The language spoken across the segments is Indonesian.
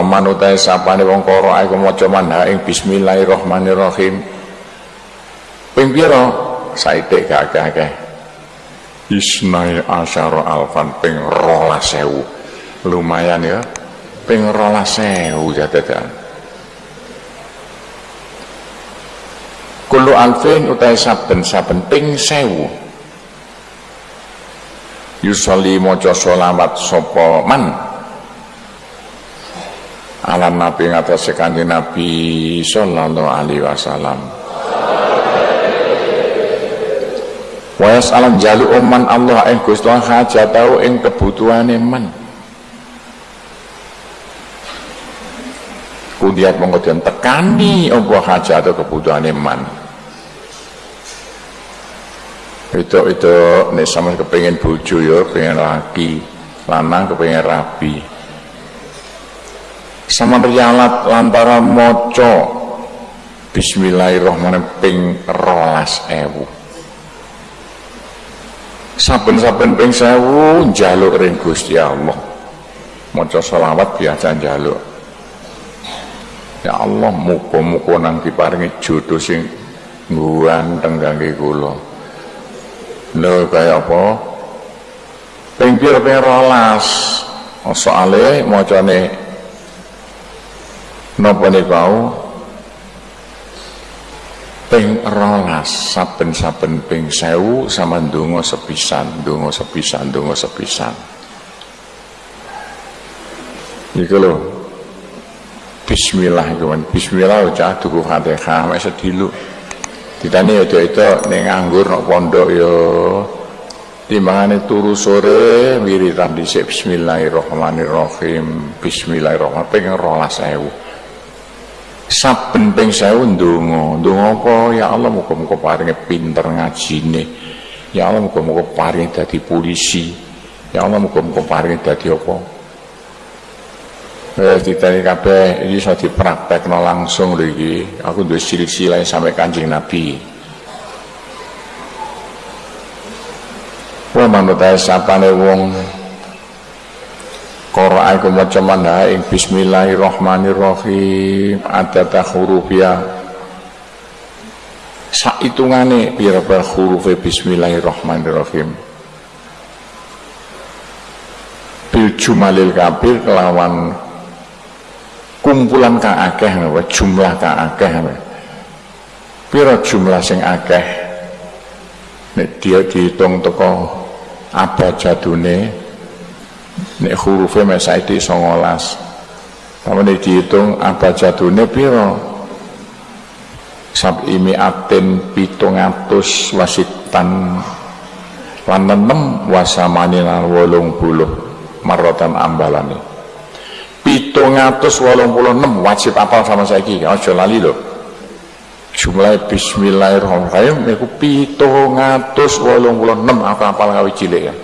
Man utai sapane wong koro aku maca manha ing bismillahirrahmanirrahim. Ping pira? Saithik gak akeh Isnai asyara alfan ping sewu. Lumayan ya. Ping sewu jadadan. Kulo alfin utai saben-saben ping sewu. Yusoli mojo sholawat sopo man alam nabi ngatas kanjeng nabi sallallahu alaihi wasallam. Wa alam jalu uman Allah ing Gusti hajatau ing kebutuhane man kudiat mongko den tekani apa hajat atau kebutuhane man itu itu nek sama kepengin bojo ya pengen laki lanang kepengin rabi sama rialat lantara moco. Bismillahirrahmanirrahim ping rolas ewu. Saben-saben ping sewu jaluk ring Gusti Allah. Moco selawat biasa jaluk ya Allah muka-muka nang diparingi jodoh sing ganteng kangge kula. Lho kaya apa? Ping pira ping rolas? Soale macane napa kau ping rolas saben-saben ping sewu sama ndonga sepisan ndonga sepisan ndonga sepisan. Iki lho. Bismillah iku bismillah ucap tuku Fatihah. Mek sedilu ditane ya itu ning nganggur nok pondok ya. Timbangane turu sore wiritan dhisik. Bismillahirrahmanirrahim. Bismillahirrahmanirrahim. Ping rolas ewu saben ping sewu ndonga. Ndonga apa? Ya Allah muga-muga paringe pinter ngajine. Ya Allah muga-muga paringe dadi polisi. Ya Allah muga-muga paringe dadi apa? Eh, ditani kabeh iki iso dipraktekno langsung lho iki. Aku duwe silsilah sampai Kanjeng Nabi. Wa manut sapane wong Qur'an iku maca manha ing bismillahirrahmanirrahim adata hurufya saitungane pira-pira huruf bismillahirrahmanirrahim. Bil jumalil kabir kelawan kumpulan kang akeh jumlah kang akeh pira jumlah sing akeh? Nek dia dihitung teko abajadune nek hurufe mek saiki 19 Pamane dihitung abajadune pira sab imi atin pitung atus wasitan. Lan enem wasamani lan puluh marotan ambalane. Pitung atus wolung puluh enam wajib apal sama saiki. Aja lali lho. Jumlah bismillahirrahmanirrahim iku pitung atus wolung puluh enam. Aku apal ngawi cilik ya.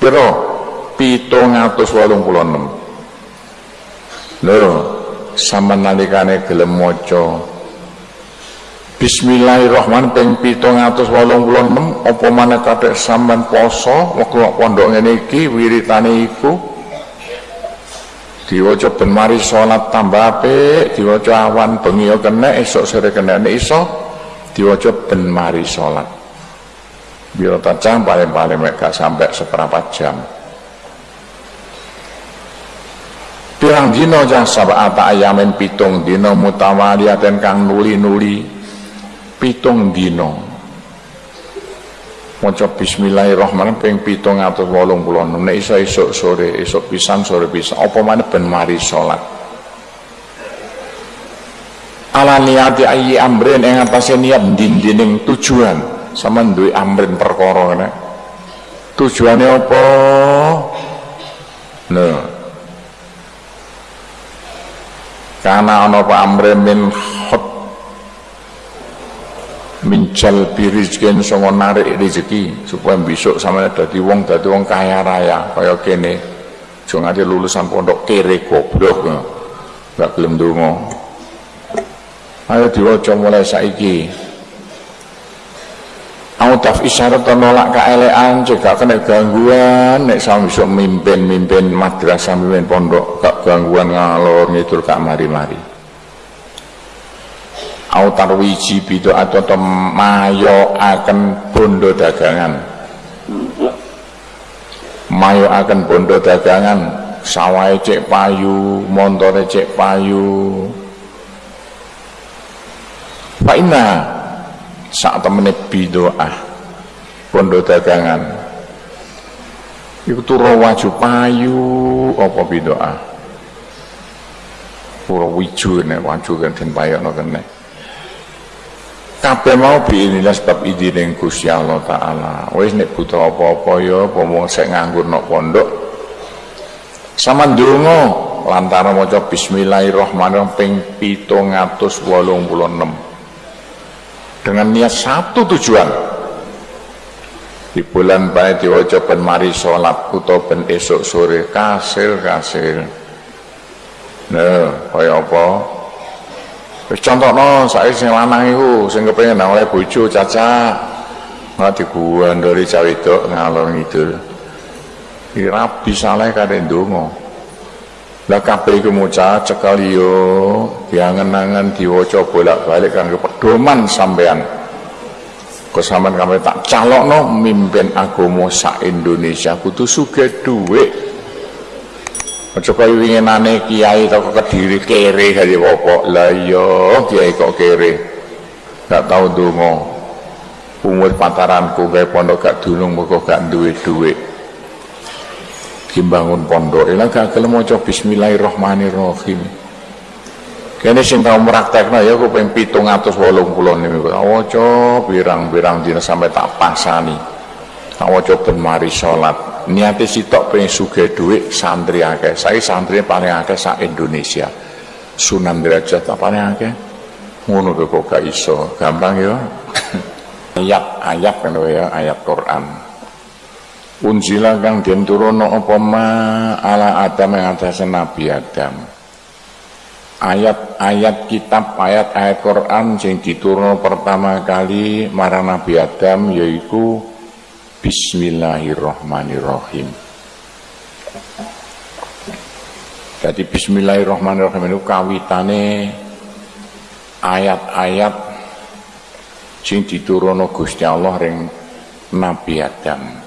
Pira pitung atus walung puluh enam. Lho sama nalikane gelem moco Bismillahirrahmanirrahim ping pitung atus walung puluh enam. Apa mana kate sampean poso waktu pondok ngene iki wiritane iku? Diwaca ben mari salat tambah apik diwaca awan bengi kena esuk sore kena iso diwaca ben mari salat. Biar tak paling-paling gak sampai seperempat jam pirang dina jan sabata ayamin pitung dina mutawaliyaten kang nuli-nuli. Pitung dina. Maca bismillahirrahmanirrahim wolung puluh nek iso esuk sore esuk pisan sore pisan. Apa maneh ben mari salat ala niati ayi amrin ing atase niat dindining tujuan. Sama duwe amrin perkara nek tujuane apa? Nah karena ana apa amre min khot minjal birizkin songo narik rezeki supaya besok sama dadi wong dadi wong kaya raya. Kaya kene jangan ada lulusan pondok kere goblok gak gelem donga ayo diwaca mulai saiki daf isyarat nolak kaelean cek kena gangguan. Nek sama bisa mimpin-mimpin madrasah mimpin pondok gak gangguan ngalor ngidul kak mari-mari. Autar wiji bido atau mayo akan bondo dagangan. Mayo akan bondo dagangan. Sawai cek payu montore cek payu. Pak Ina saat temene bidoah pondok dagangan. Itu turu waju payu apa bidoah pura wiju ne waju kan den payokno kene. Kabeh mau biinilah sebab idine Gusti Allah taala. Wis nek butuh apa-apa ya apa mau sik nganggur nok pondok. Sama ndonga lantaran maca bismillahirrahmanirrahim ping 786 dengan niat satu tujuan di bulan baik diwajah ben mari sholat atau ben esok sore. Kasil kasil nah kaya apa? Contoh no saya sing lanang itu sing kepengen oleh bojo caca nggak diguan dari cawe itu ngalor ngidul. Rabi saleh kadang dongo lah kabeh iku maca cekal yo diangen-angen diwaca bolak-balik kanggo pedoman sampean kesamaan kami tak calokno mimpin agama sak Indonesia. Kudu sugih dhuwit. Aja kaya winginane kiai toko kediri kere kaya apa lah iya kiai kok kere. Gak tau donga umur pantaranku kaya pondok gak dunung kok gak duwe duit dimbangun pondok. Ila gak gelem maca bismillahirrahmanirrahim kene sing tau praktekno ya aku ping 780 niku waca pirang-pirang dina sampai tak pasani. Tak waca ben mari salat niate sitok pengen sugih dhuwit santri akeh. Saya santri paling akeh sak Indonesia. Sunan Derajat paling akeh. Ngono kok gak iso. Gampang ya. Ayat-ayat kan ya ayat Quran. Unzila kang den turono apa ma ala Adam yang atas Nabi Adam ayat-ayat kitab ayat-ayat Quran sing diturunno pertama kali marang Nabi Adam yaitu Bismillahirrahmanirrahim. Jadi Bismillahirrahmanirrahim itu kawitane ayat-ayat sing diturunno Gusti Allah ring Nabi Adam